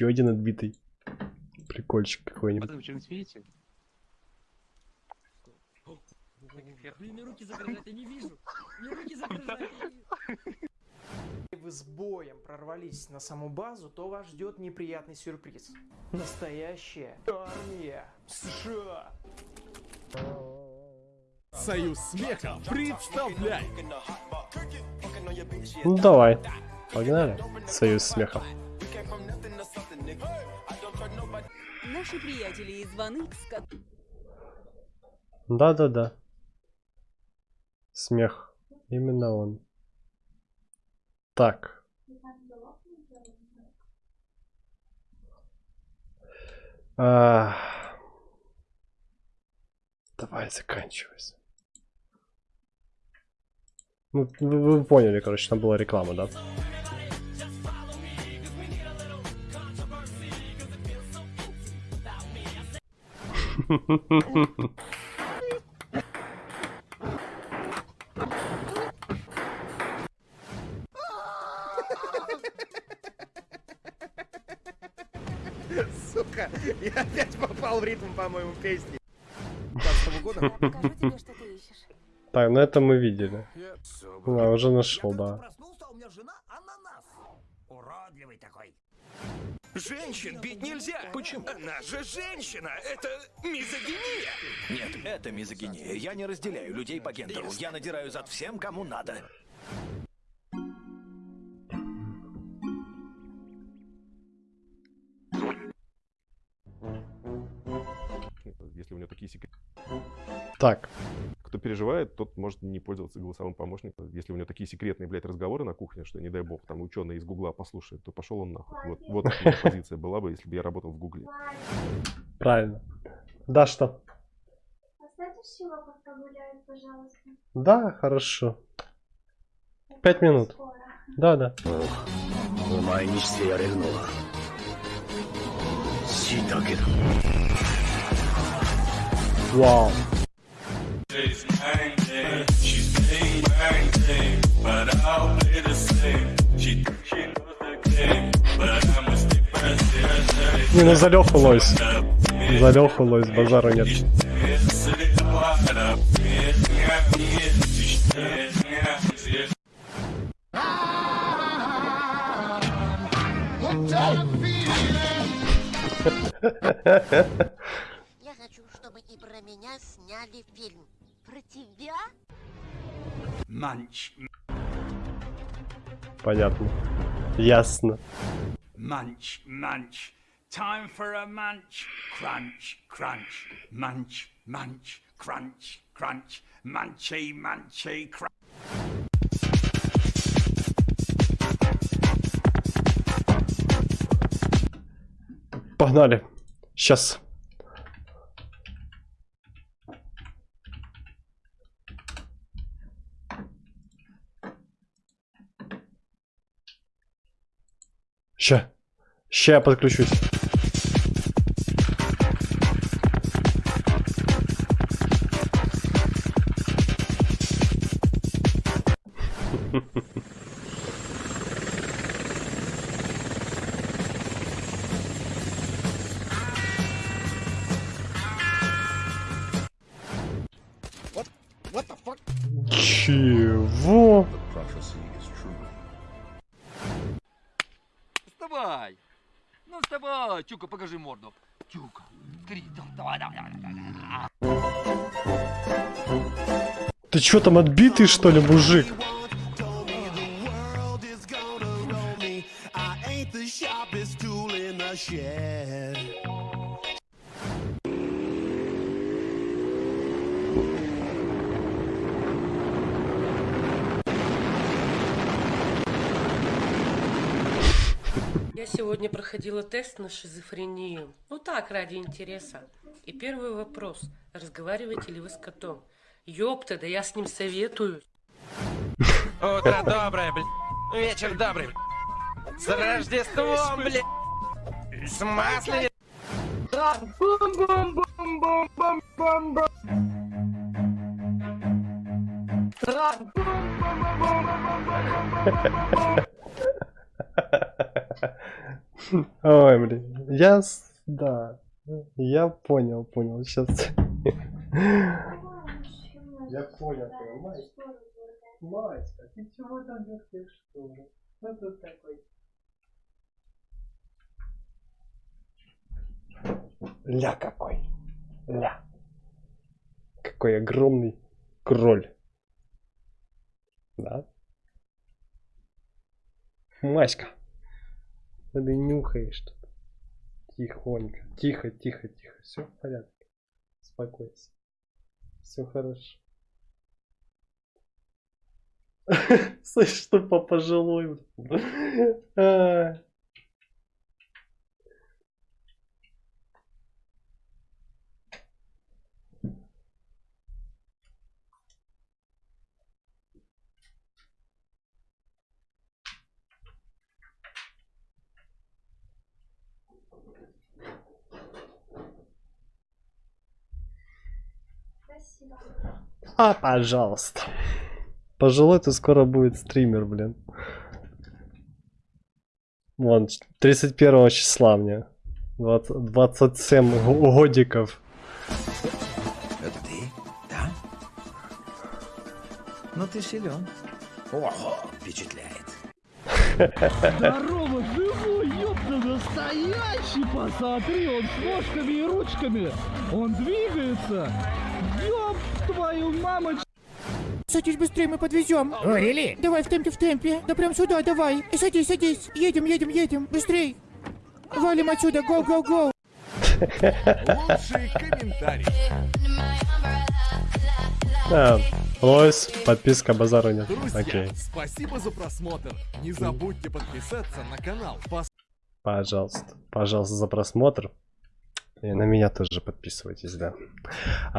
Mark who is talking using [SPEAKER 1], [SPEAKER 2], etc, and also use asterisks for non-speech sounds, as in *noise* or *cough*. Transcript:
[SPEAKER 1] Еще один отбитый. Прикольчик какой-нибудь.
[SPEAKER 2] Вы что-нибудь видите?
[SPEAKER 3] Блин, мне руки загрожать, я не вижу. Мне руки вижу.
[SPEAKER 4] вы с боем прорвались на саму базу, то вас ждет неприятный сюрприз. Настоящая армия США.
[SPEAKER 5] Союз смеха представляет
[SPEAKER 1] Ну давай. Погнали. Союз смеха.
[SPEAKER 6] Наши приятели из Ван Икс, ко-
[SPEAKER 1] Да-да-да. Смех. Именно он. Так. А, Давай, заканчивайся. Ну, вы, вы поняли, короче, там была реклама, да?
[SPEAKER 7] Сука, я опять попал в ритм, по-моему, песни. 15 года?
[SPEAKER 6] Я покажу тебе, что ты ищешь.
[SPEAKER 1] Так, ну это мы видели. Да, уже нашел, да.
[SPEAKER 7] Уродливый такой.
[SPEAKER 8] Женщин бить нельзя. Почему? Она же женщина. Это мизогиния.
[SPEAKER 9] Нет, это мизогиния. Я не разделяю людей по гендеру. Я надираю зад всем, кому надо.
[SPEAKER 5] Если у него такие секреты.
[SPEAKER 1] Так,
[SPEAKER 5] переживает, тот может не пользоваться голосовым помощником. Если у него такие секретные, блядь, разговоры на кухне, что, не дай бог, там ученые из Гугла послушают, то пошел он нахуй. Вот, вот моя позиция была бы, если бы я работал в Гугле.
[SPEAKER 1] правильно. Да, что?
[SPEAKER 10] Оставьте Шива пока гуляет, пожалуйста.
[SPEAKER 1] Да, хорошо. Пять минут. Да, да.
[SPEAKER 9] お前
[SPEAKER 1] Не, ну за Леху лось. За Леху лось, базара нет.
[SPEAKER 10] Я хочу, чтобы и про меня сняли фильм. Про тебя?
[SPEAKER 8] Манч,
[SPEAKER 1] Понятно. Ясно.
[SPEAKER 8] манч, манч. Time for a munch. Crunch, crunch. Munch, munch. Crunch, crunch. Munchy, munchy, crunch.
[SPEAKER 1] Погнали. Сейчас. Ща. Ща я подключусь.
[SPEAKER 7] What the fuck?
[SPEAKER 1] Чего?
[SPEAKER 3] Вставай. Ну вставай. Тюка, покажи морду. Тюка. Три. Давай, давай, давай, давай.
[SPEAKER 1] Ты чё там отбитый что ли, мужик?
[SPEAKER 11] Я сегодня проходила тест на шизофрению. Ну так, ради интереса. И первый вопрос. Разговариваете ли вы с котом? Ёпта, да я с ним советую.
[SPEAKER 8] Утро доброе, блядь. Вечер добрый. С Рождеством, блядь. С масленицей.
[SPEAKER 1] Ой, блин. Я... Да. Я понял, понял. Сейчас. Я понял. Мать, Матька, ты чего там вертишь, что ли? Что тут такой? Ля какой. Ля. Какой огромный кроль. Да? Маська. Ты нюхаешь тут. Тихонько. Тихо, тихо, тихо. Все в порядке. Успокойся. Все хорошо. *laughs* Слышь, что по пожилой. *laughs* блин. А. Пожалуйста. Пожилой то скоро будет стример, блин. Вон, 31 числа мне. 20 27 го- годиков.
[SPEAKER 9] Это ты? Да? Ну ты силен. Ого, впечатляет.
[SPEAKER 2] Здорово, *laughs* живой, настоящий, посмотри, он с ножками и ручками, он двигается, ёб твою мамочку.
[SPEAKER 12] Садись быстрее, мы подвезем.
[SPEAKER 2] О, рели?
[SPEAKER 12] Давай в темпе, в темпе. Да прям сюда, давай. И садись, садись. Едем, едем, едем. Быстрей. Валим отсюда, гоу, гоу, гоу.
[SPEAKER 13] Лучший комментарий.
[SPEAKER 1] А, лось, подписка, базару нет.
[SPEAKER 13] Друзья,
[SPEAKER 1] Окей.
[SPEAKER 13] спасибо за просмотр. Не забудьте подписаться на канал.
[SPEAKER 1] Пожалуйста. Пожалуйста, за просмотр. И на меня тоже подписывайтесь, да. А,